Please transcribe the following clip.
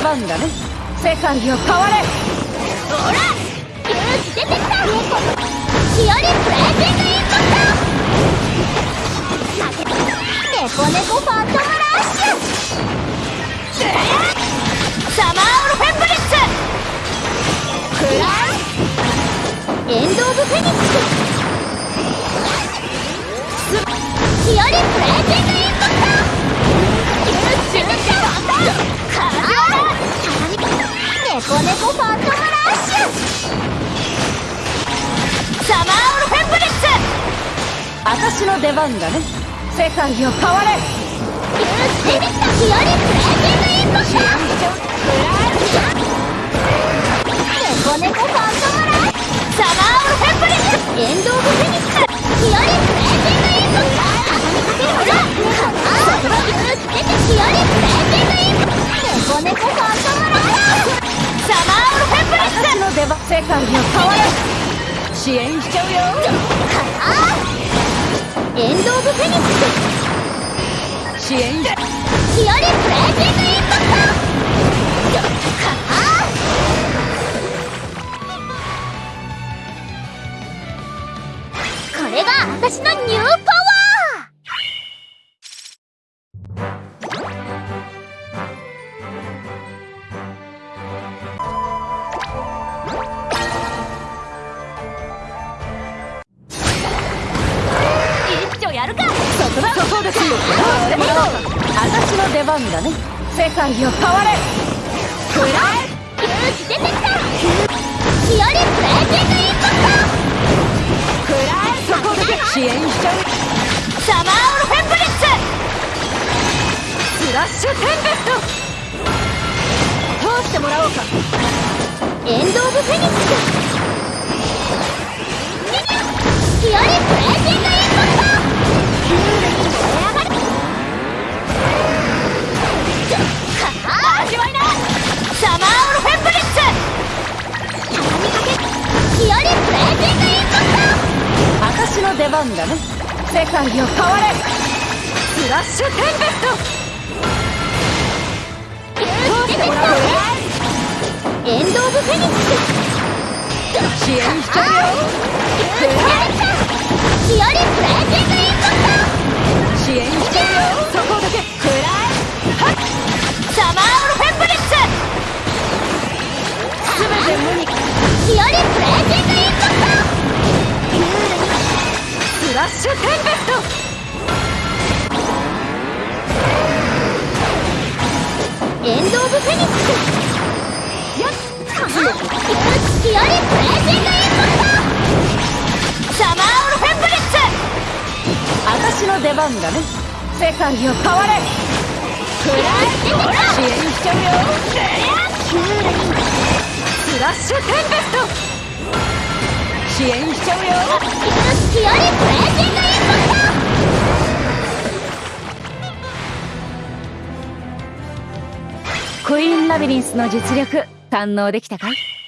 出番だね。世界を変われ。ほら勇気出てきた日和プレーティングインパクト猫猫ファントムラッシュ。サマーオルフェンブリッツクラエンド・オブ・フェニック。ス日和プレーティングイン猫猫ファントマーオルフェンブリッツ私の出番だね世界を変われファントムラッシュサマーオルフェンブリッツエンド・オブ・フェニックス日和プレーティングインパクトほら勇気出て日和プレーティングインパクト猫猫ファントムラッシュリッツ私の出番世界支援しちゃうよ。エンド・オブ・フェニックス。支援。し日和プレーティングインパクト。これが私のニューパワーるかそこだそこです。よ私の出番だね世界を変われくらえ勇気出てきた日和プレーティングインパクくらえそこだけ支援しちゃうサマーオルフェンブリッツスラッシュテンベスト通してもらおうかエンド・オブ・フェニックス番だね。世界を変われ。スラッシュテンベスト。勇気出てきたエンド・オブ・フェニック。ス支援しちゃうよ勇気出てきた日和プレイトエンド・オブ・フェニックス。やっ日和プレーティングインパクトサマーオルフェンブリッツ私の出番だね世界を変われくらえ支援しちゃうよトキューレにスラッシュテンベスト。支援しちゃうよ日和プレーティングインパクトクイーンラビリンスの実力堪能できたかい？